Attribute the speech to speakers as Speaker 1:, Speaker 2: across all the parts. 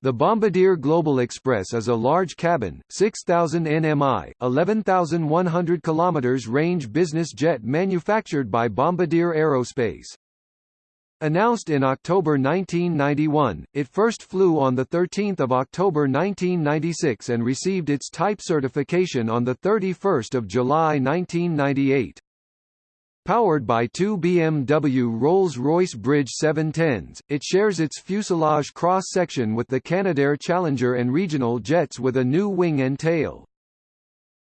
Speaker 1: The Bombardier Global Express is a large cabin, 6,000 nmi, 11,100 km range business jet manufactured by Bombardier Aerospace. Announced in October 1991, it first flew on 13 October 1996 and received its type certification on 31 July 1998. Powered by two BMW Rolls-Royce Bridge 710s, it shares its fuselage cross-section with the Canadair Challenger and regional jets with a new wing and tail.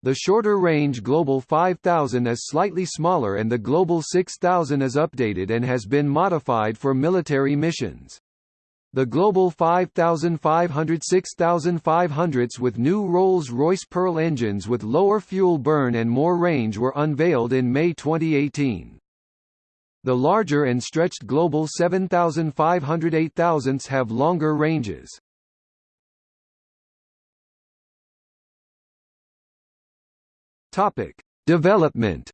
Speaker 1: The shorter-range Global 5000 is slightly smaller and the Global 6000 is updated and has been modified for military missions. The Global 5500 6500s with new Rolls-Royce Pearl engines with lower fuel burn and more range were unveiled in May 2018. The larger and stretched Global 7500 8000s have longer ranges. Topic: Development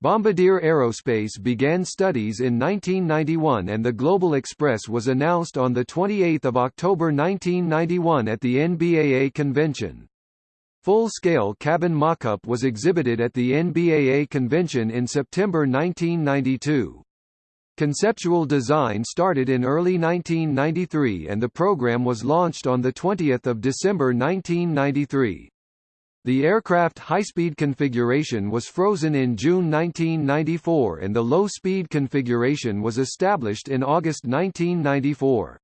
Speaker 1: Bombardier Aerospace began studies in 1991 and the Global Express was announced on 28 October 1991 at the NBAA convention. Full-scale cabin mock-up was exhibited at the NBAA convention in September 1992. Conceptual design started in early 1993 and the program was launched on 20 December 1993. The aircraft high-speed configuration was frozen in June 1994 and the low-speed configuration was established in August 1994.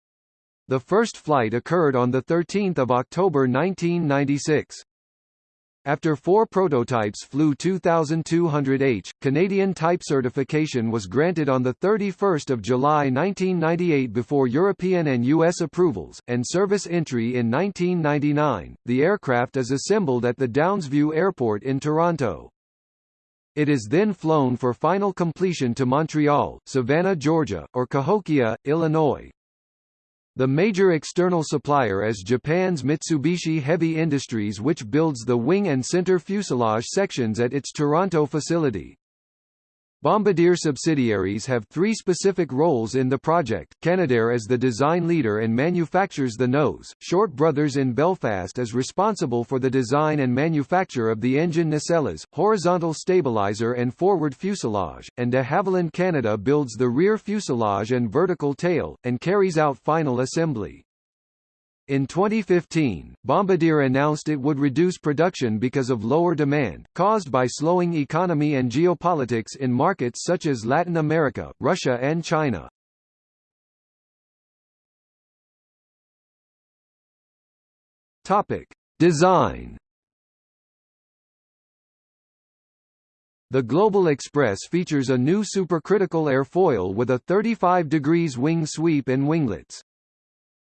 Speaker 1: The first flight occurred on 13 October 1996. After four prototypes flew 2200H, Canadian type certification was granted on 31 July 1998 before European and U.S. approvals, and service entry in 1999. The aircraft is assembled at the Downsview Airport in Toronto. It is then flown for final completion to Montreal, Savannah, Georgia, or Cahokia, Illinois. The major external supplier is Japan's Mitsubishi Heavy Industries which builds the wing and center fuselage sections at its Toronto facility. Bombardier subsidiaries have three specific roles in the project. Canadair is the design leader and manufactures the nose. Short Brothers in Belfast is responsible for the design and manufacture of the engine nacelles, horizontal stabilizer and forward fuselage, and de Havilland Canada builds the rear fuselage and vertical tail, and carries out final assembly. In 2015, Bombardier announced it would reduce production because of lower demand, caused by slowing economy and geopolitics in markets such as Latin America, Russia and China. Topic. Design The Global Express features a new supercritical airfoil with a 35 degrees wing sweep and winglets.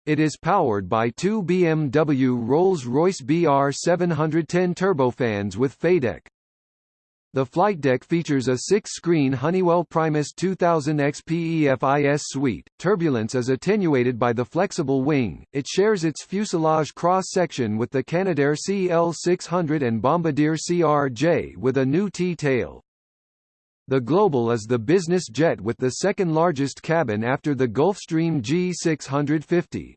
Speaker 1: It is powered by two BMW Rolls-Royce BR710 turbofans with FADEC. The flight deck features a six-screen Honeywell Primus 2000 XPEFIS suite. Turbulence is attenuated by the flexible wing. It shares its fuselage cross-section with the Canadair CL600 and Bombardier CRJ with a new T-tail. The Global is the business jet with the second largest cabin after the Gulfstream G650.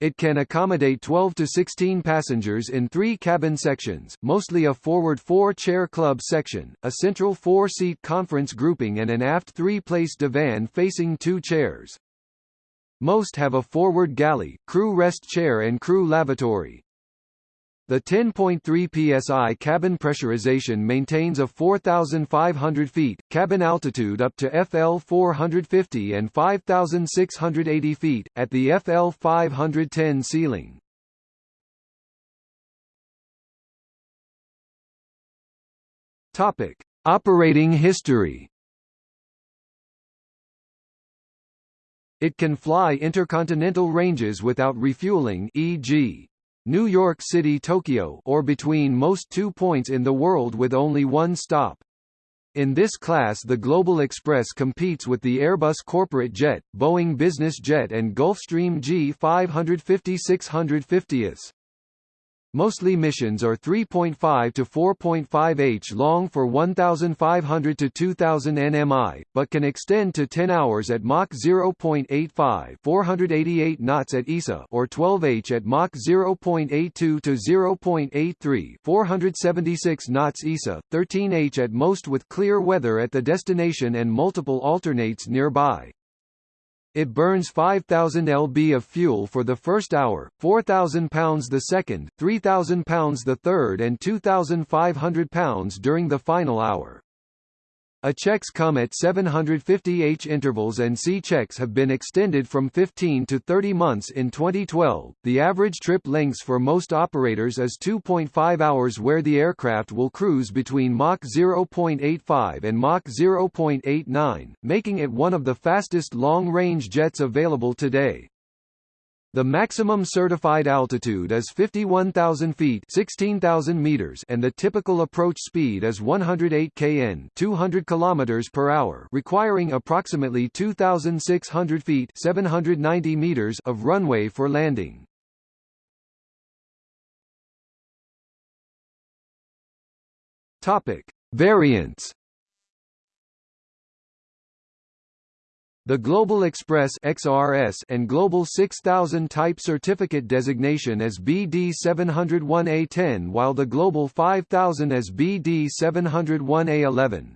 Speaker 1: It can accommodate 12 to 16 passengers in three cabin sections, mostly a forward four-chair club section, a central four-seat conference grouping and an aft three-place divan facing two chairs. Most have a forward galley, crew rest chair and crew lavatory. The 10.3 psi cabin pressurization maintains a 4,500 feet, cabin altitude up to FL 450 and 5,680 feet, at the FL 510 ceiling. Topic. Operating history It can fly intercontinental ranges without refueling e.g. New York City Tokyo or between most two points in the world with only one stop. In this class the Global Express competes with the Airbus Corporate Jet, Boeing Business Jet and Gulfstream G550-650s. Mostly missions are 3.5 to 4.5 h long for 1,500 to 2,000 nmi, but can extend to 10 hours at Mach 0.85 488 knots at ESA or 12 h at Mach 0.82 to 0.83 476 knots ESA, 13 h at most with clear weather at the destination and multiple alternates nearby. It burns 5,000 lb of fuel for the first hour, 4,000 pounds the second, 3,000 pounds the third and 2,500 pounds during the final hour. A checks come at 750 H intervals and C checks have been extended from 15 to 30 months in 2012. The average trip lengths for most operators is 2.5 hours where the aircraft will cruise between Mach 0.85 and Mach 0.89, making it one of the fastest long-range jets available today. The maximum certified altitude is 51,000 feet 16,000 meters and the typical approach speed is 108 kn 200 kilometers per hour requiring approximately 2,600 feet 790 meters of runway for landing. Topic. Variants The Global Express XRS and Global 6000 type certificate designation as BD 701A10 while the Global 5000 as BD 701A11.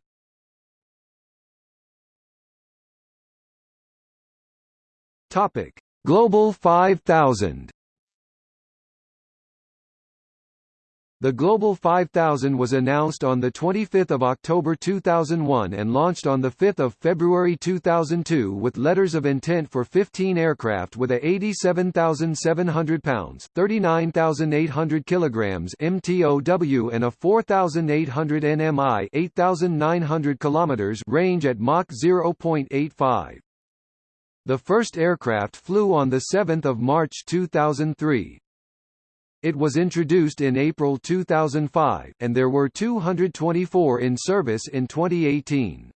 Speaker 1: Topic: Global 5000 The Global 5000 was announced on 25 October 2001 and launched on 5 February 2002 with letters of intent for 15 aircraft with a 87,700 pounds 39,800 kilograms MTOW and a 4,800 nmi 8,900 kilometers range at Mach 0.85. The first aircraft flew on 7 March 2003. It was introduced in April 2005, and there were 224 in service in 2018.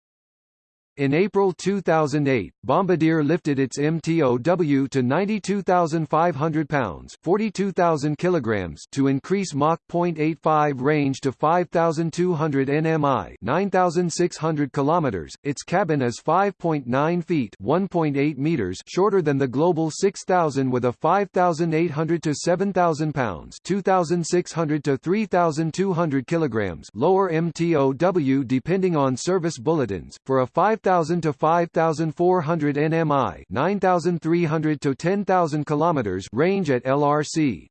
Speaker 1: In April 2008, Bombardier lifted its MTOW to 92,500 pounds (42,000 kilograms) to increase Mach 0.85 range to 5,200 nmi (9,600 kilometers). Its cabin is 5.9 feet (1.8 meters) shorter than the Global 6000 with a 5,800 to 7,000 pounds (2,600 to 3,200 kilograms) lower MTOW depending on service bulletins. For a 5 5,000 to 5,400 nmi, 9,300 to 10,000 kilometers range at LRC.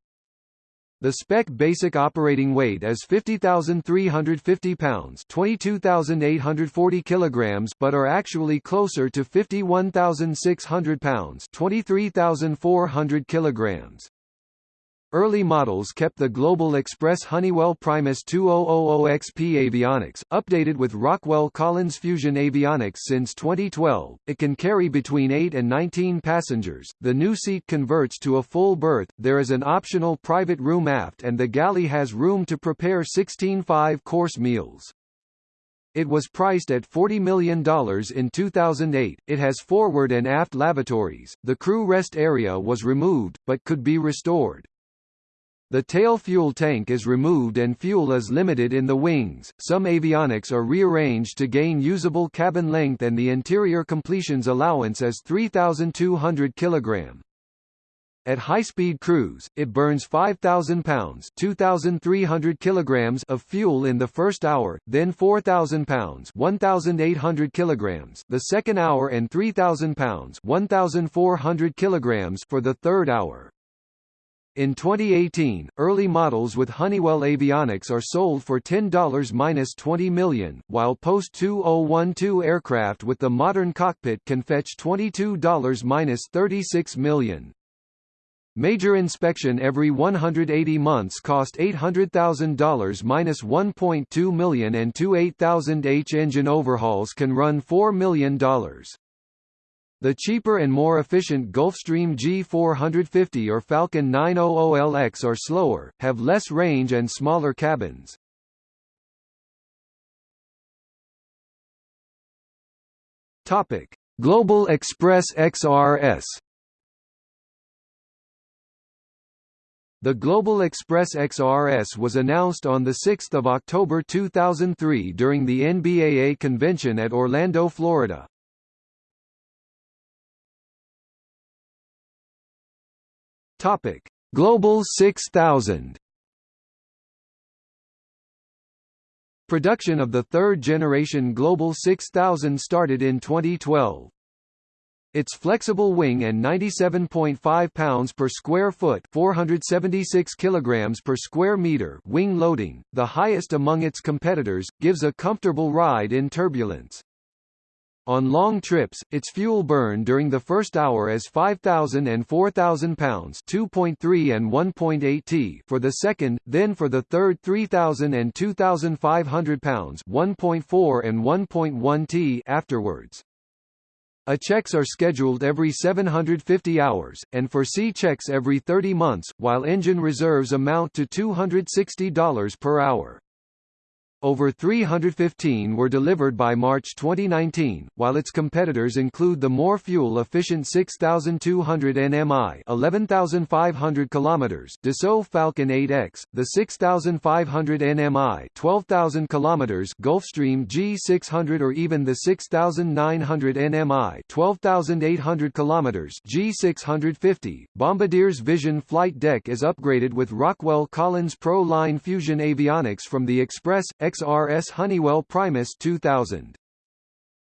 Speaker 1: The spec basic operating weight is 50,350 pounds, 22,840 kilograms, but are actually closer to 51,600 pounds, 23,400 kilograms. Early models kept the Global Express Honeywell Primus 2000XP avionics, updated with Rockwell Collins Fusion avionics since 2012. It can carry between 8 and 19 passengers. The new seat converts to a full berth. There is an optional private room aft and the galley has room to prepare 16 five-course meals. It was priced at $40 million in 2008. It has forward and aft lavatories. The crew rest area was removed, but could be restored. The tail fuel tank is removed and fuel is limited in the wings. Some avionics are rearranged to gain usable cabin length and the interior completions allowance is 3200 kg. At high-speed cruise, it burns 5,000 pounds 2,300 kilograms of fuel in the first hour, then 4,000 pounds 1,800 kilograms the second hour and 3,000 pounds 1,400 kilograms for the third hour. In 2018, early models with Honeywell avionics are sold for $10-20 million, while post-2012 aircraft with the modern cockpit can fetch $22-36 million. Major inspection every 180 months cost $800000-$1.2 million and two 8000H engine overhauls can run $4 million. The cheaper and more efficient Gulfstream G450 or Falcon 900LX are slower, have less range and smaller cabins. Topic: Global Express XRS The Global Express XRS was announced on 6 October 2003 during the NBAA convention at Orlando, Florida. Topic: Global 6000. Production of the third-generation Global 6000 started in 2012. Its flexible wing and 97.5 pounds per square foot 476 kilograms per square meter wing loading, the highest among its competitors, gives a comfortable ride in turbulence. On long trips, its fuel burn during the first hour is 5,000 and 4,000 pounds 2.3 and 1.8 t for the second, then for the third 3,000 and 2,500 pounds 1.4 and 1.1 t afterwards. A checks are scheduled every 750 hours, and for C checks every 30 months, while engine reserves amount to $260 per hour. Over 315 were delivered by March 2019, while its competitors include the more fuel-efficient 6200 nmi 11500 km Dassault Falcon 8X, the 6500 nmi 12000 km Gulfstream G600 or even the 6900 nmi 12800 km G650. Bombardier's Vision flight deck is upgraded with Rockwell Collins Pro Line Fusion avionics from the Express, XRS Honeywell Primus 2000.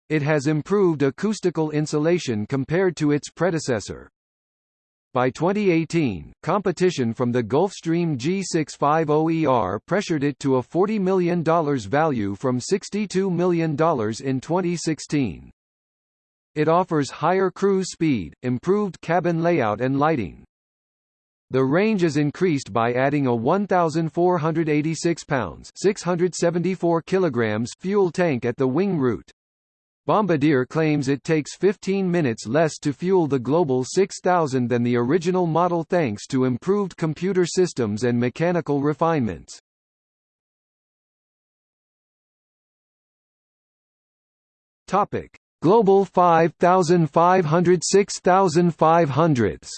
Speaker 1: It has improved acoustical insulation compared to its predecessor. By 2018, competition from the Gulfstream G650ER pressured it to a $40 million value from $62 million in 2016. It offers higher cruise speed, improved cabin layout and lighting. The range is increased by adding a 1,486 pounds 674 kilograms fuel tank at the wing root. Bombardier claims it takes 15 minutes less to fuel the Global 6000 than the original model thanks to improved computer systems and mechanical refinements. Topic: Global 5500 6500s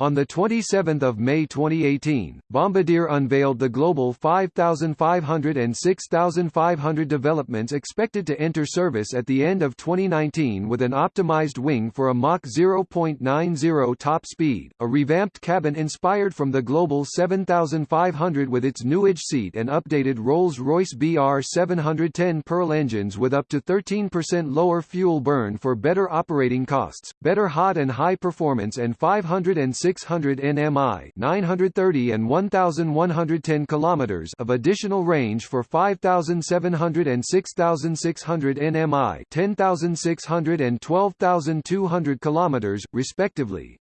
Speaker 1: On 27 May 2018, Bombardier unveiled the Global 5500 and 6500 developments expected to enter service at the end of 2019 with an optimized wing for a Mach 0.90 top speed, a revamped cabin inspired from the Global 7500 with its new edge seat and updated Rolls-Royce BR 710 Pearl engines with up to 13% lower fuel burn for better operating costs, better hot and high performance and 506 600 nmi 930 and 1110 kilometers of additional range for 5700 and 6600 nmi 10600 and 12200 kilometers respectively.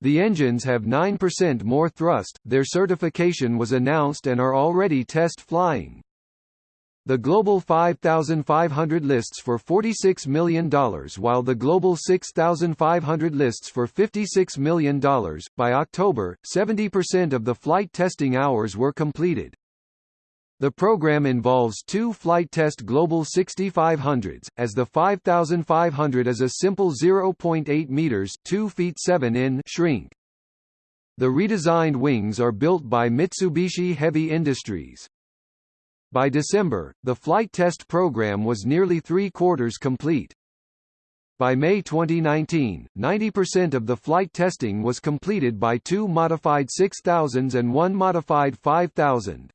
Speaker 1: The engines have 9% more thrust, their certification was announced and are already test flying. The Global 5500 lists for $46 million while the Global 6500 lists for $56 million. By October, 70% of the flight testing hours were completed. The program involves two flight test Global 6500s, as the 5500 is a simple 0.8 meters 2 feet 7 in shrink. The redesigned wings are built by Mitsubishi Heavy Industries. By December, the flight test program was nearly three-quarters complete. By May 2019, 90% of the flight testing was completed by two modified 6000s and one modified 5000.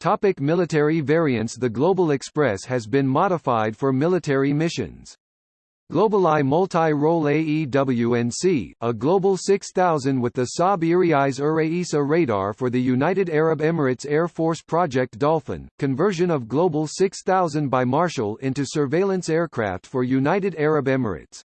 Speaker 1: Topic military variants The Global Express has been modified for military missions. GlobalEye Multi-Role AEW&C, a Global 6000 with the Saab Erieyes Uraisa radar for the United Arab Emirates Air Force Project Dolphin, conversion of Global 6000 by Marshall into surveillance aircraft for United Arab Emirates.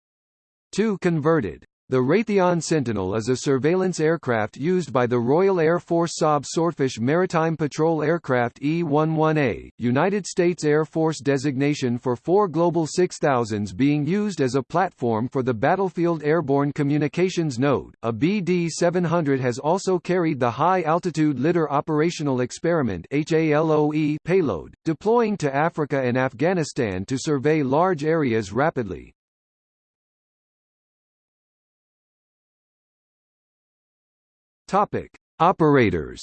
Speaker 1: 2 converted. The Raytheon Sentinel is a surveillance aircraft used by the Royal Air Force Saab Swordfish Maritime Patrol Aircraft E-11A, United States Air Force designation for four Global 6000s being used as a platform for the Battlefield Airborne Communications Node. A BD-700 has also carried the High Altitude Litter Operational Experiment HALOE payload, deploying to Africa and Afghanistan to survey large areas rapidly. Topic: Operators.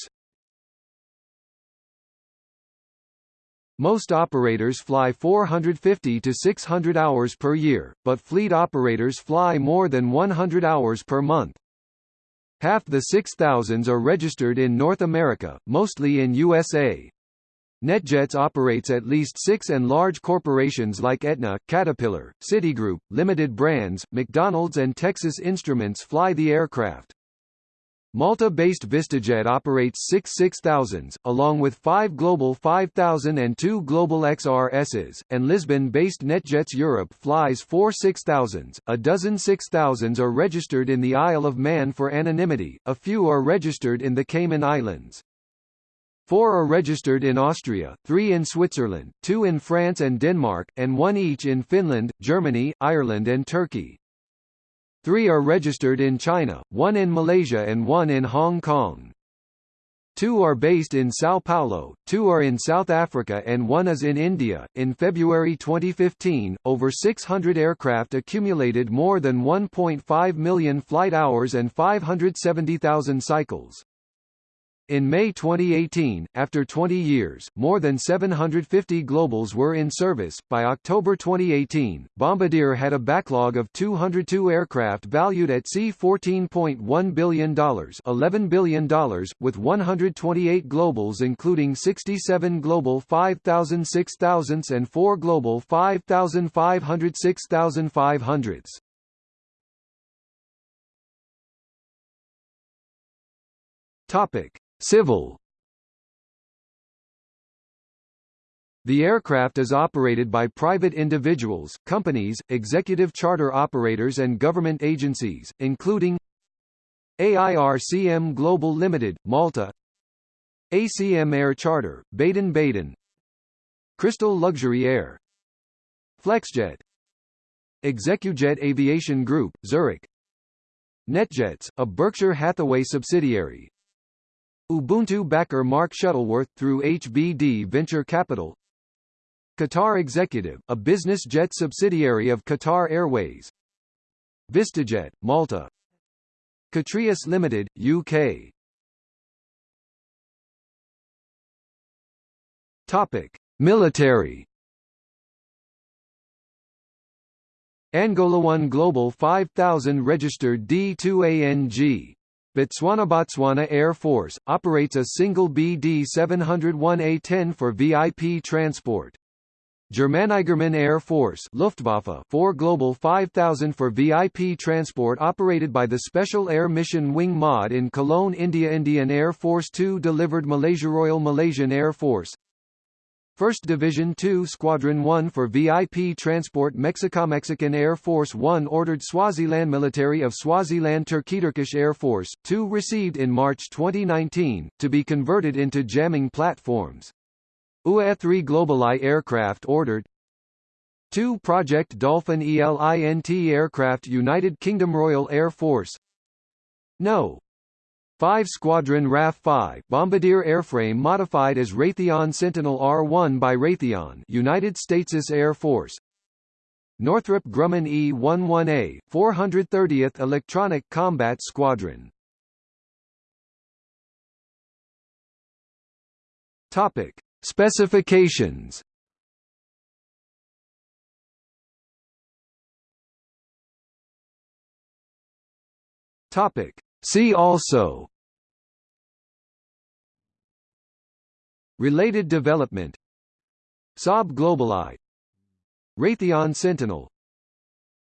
Speaker 1: Most operators fly 450 to 600 hours per year, but fleet operators fly more than 100 hours per month. Half the 6,000s are registered in North America, mostly in USA. NetJets operates at least six and large corporations like Aetna, Caterpillar, Citigroup, Limited Brands, McDonald's and Texas Instruments fly the aircraft. Malta-based VistaJet operates six 6000s, along with five Global 5000 and two Global XRSs, and Lisbon-based NetJets Europe flies four 6000s. A dozen 6000s are registered in the Isle of Man for anonymity, a few are registered in the Cayman Islands. Four are registered in Austria, three in Switzerland, two in France and Denmark, and one each in Finland, Germany, Ireland and Turkey. Three are registered in China, one in Malaysia and one in Hong Kong. Two are based in Sao Paulo, two are in South Africa and one is in India. In February 2015, over 600 aircraft accumulated more than 1.5 million flight hours and 570,000 cycles. In May 2018, after 20 years, more than 750 Globals were in service. By October 2018, Bombardier had a backlog of 202 aircraft valued at C$14.1 billion, $11 billion, with 128 Globals including 67 Global 5000 6000s and 4 Global 5500 6500s. Topic: Civil. The aircraft is operated by private individuals, companies, executive charter operators and government agencies, including AIRCM Global Limited, Malta ACM Air Charter, Baden-Baden Crystal Luxury Air Flexjet Execujet Aviation Group, Zurich NetJets, a Berkshire Hathaway subsidiary, Ubuntu backer Mark Shuttleworth through HBD Venture Capital. Qatar Executive, a business jet subsidiary of Qatar Airways. VistaJet, Malta. Catrius Limited, UK Topic. Military. Angola 1 Global 5000 registered D2ANG Botswana Botswana Air Force, operates a single BD-701A-10 for VIP transport. Germany German Air Force Luftwaffe 4 Global 5000 for VIP transport operated by the Special Air Mission Wing MOD in Cologne India Indian Air Force 2 delivered Malaysia Royal Malaysian Air Force 1st Division 2 Squadron 1 for VIP transport Mexico Mexican Air Force 1 ordered Swaziland Military of Swaziland Turkey Turkish Air Force, 2 received in March 2019, to be converted into jamming platforms. UA-3 GlobalEye aircraft ordered 2 Project Dolphin ELINT aircraft United Kingdom Royal Air Force No. 5 Squadron RAF-5 Bombardier airframe modified as Raytheon Sentinel R-1 by Raytheon United States Air Force Northrop Grumman E-11A, 430th Electronic Combat Squadron Topic. Specifications Topic. See also. Related development. Saab GlobalEye Raytheon Sentinel.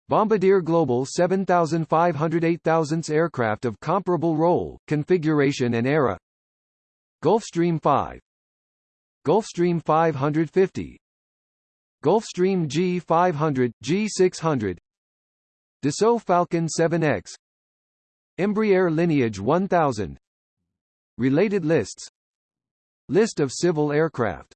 Speaker 1: Bombardier Global 7500 8000 aircraft of comparable role, configuration and era. Gulfstream 5 Gulfstream 550 Gulfstream G500, G600 Dassault Falcon 7X Embraer Lineage 1000 Related lists. List of civil aircraft